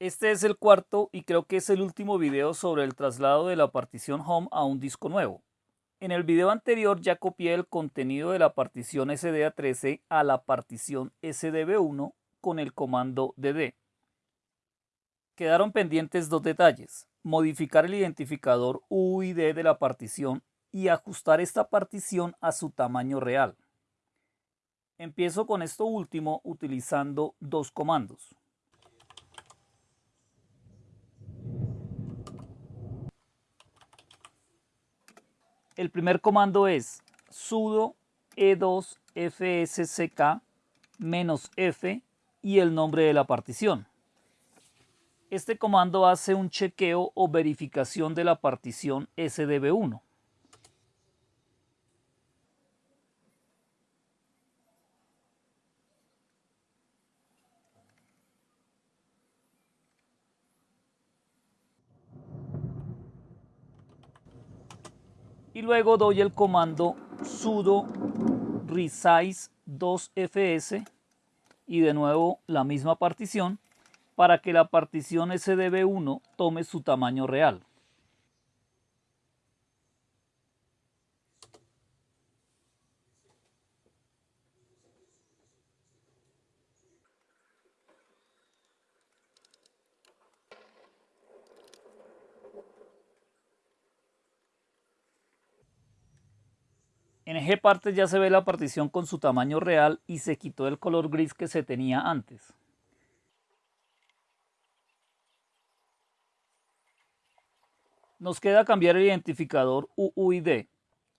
Este es el cuarto y creo que es el último video sobre el traslado de la partición Home a un disco nuevo. En el video anterior ya copié el contenido de la partición SDA13 a la partición SDB1 con el comando dd. Quedaron pendientes dos detalles, modificar el identificador UID de la partición y ajustar esta partición a su tamaño real. Empiezo con esto último utilizando dos comandos. El primer comando es sudo e2 fsck f y el nombre de la partición. Este comando hace un chequeo o verificación de la partición SDB1. Y luego doy el comando sudo resize 2fs y de nuevo la misma partición para que la partición SDB1 tome su tamaño real. En eje partes ya se ve la partición con su tamaño real y se quitó el color gris que se tenía antes. Nos queda cambiar el identificador UUID.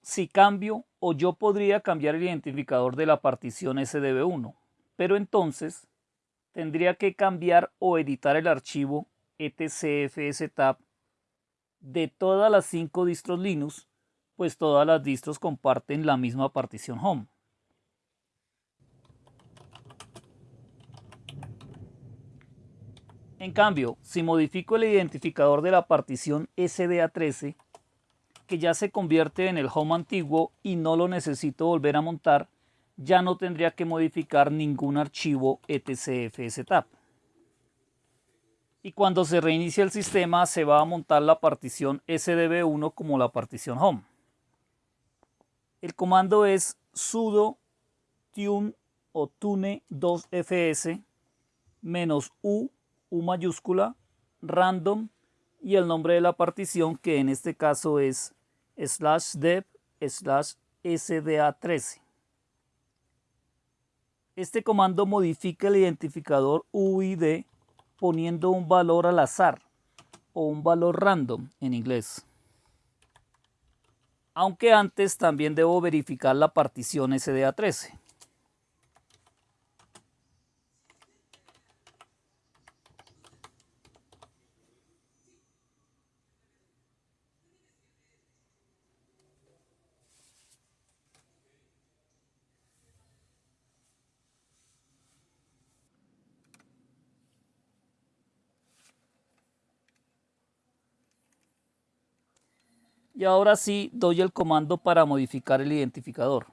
Si cambio o yo podría cambiar el identificador de la partición SDB1, pero entonces tendría que cambiar o editar el archivo etcfstab de todas las cinco distros Linux pues todas las distros comparten la misma partición home. En cambio, si modifico el identificador de la partición SDA13, que ya se convierte en el home antiguo y no lo necesito volver a montar, ya no tendría que modificar ningún archivo etcfstab. Y cuando se reinicia el sistema se va a montar la partición SDB1 como la partición home. El comando es sudo tune o tune 2fs menos u, u mayúscula, random y el nombre de la partición que en este caso es slash dev slash sda13. Este comando modifica el identificador UID poniendo un valor al azar o un valor random en inglés aunque antes también debo verificar la partición SDA13. Y ahora sí doy el comando para modificar el identificador.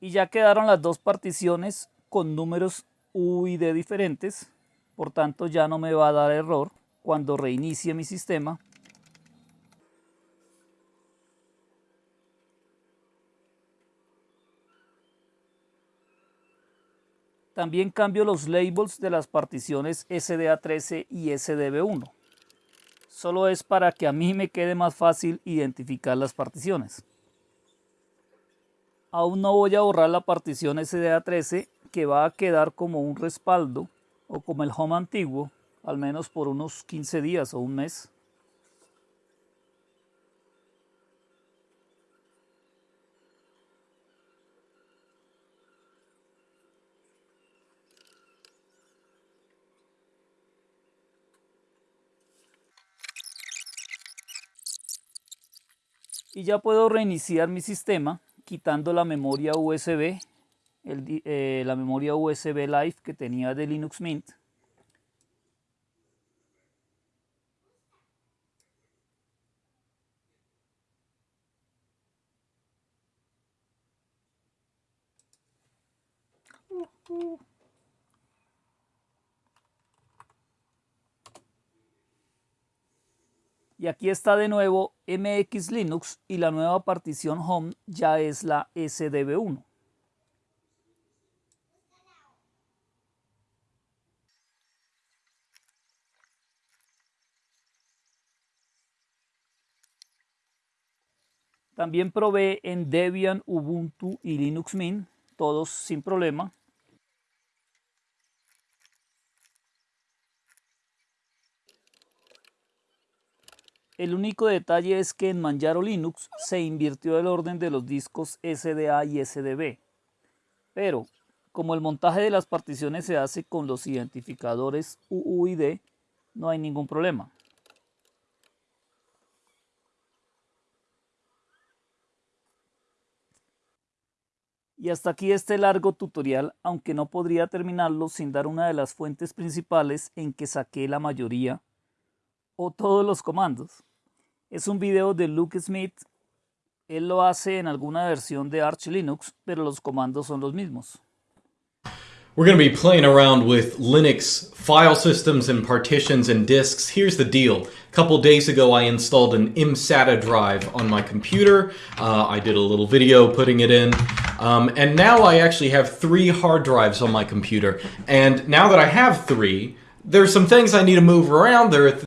Y ya quedaron las dos particiones con números UID diferentes, por tanto ya no me va a dar error cuando reinicie mi sistema También cambio los labels de las particiones SDA13 y SDB1. Solo es para que a mí me quede más fácil identificar las particiones. Aún no voy a borrar la partición SDA13 que va a quedar como un respaldo o como el home antiguo, al menos por unos 15 días o un mes. y ya puedo reiniciar mi sistema quitando la memoria USB, el, eh, la memoria USB Live que tenía de Linux Mint. Y aquí está de nuevo MX Linux y la nueva partición Home ya es la SDB1. También probé en Debian, Ubuntu y Linux Mint, todos sin problema. El único detalle es que en Manjaro Linux se invirtió el orden de los discos SDA y SDB. Pero, como el montaje de las particiones se hace con los identificadores UUID, no hay ningún problema. Y hasta aquí este largo tutorial, aunque no podría terminarlo sin dar una de las fuentes principales en que saqué la mayoría o todos los comandos. Es un video de Luke Smith, él lo hace en alguna versión de Arch Linux, pero los comandos son los mismos. We're going to be playing around with Linux file systems and partitions and disks. Here's the deal. A couple days ago, I installed an IMSATA drive on my computer. Uh, I did a little video putting it in. Um, and now I actually have three hard drives on my computer. And now that I have three, there's some things I need to move around. There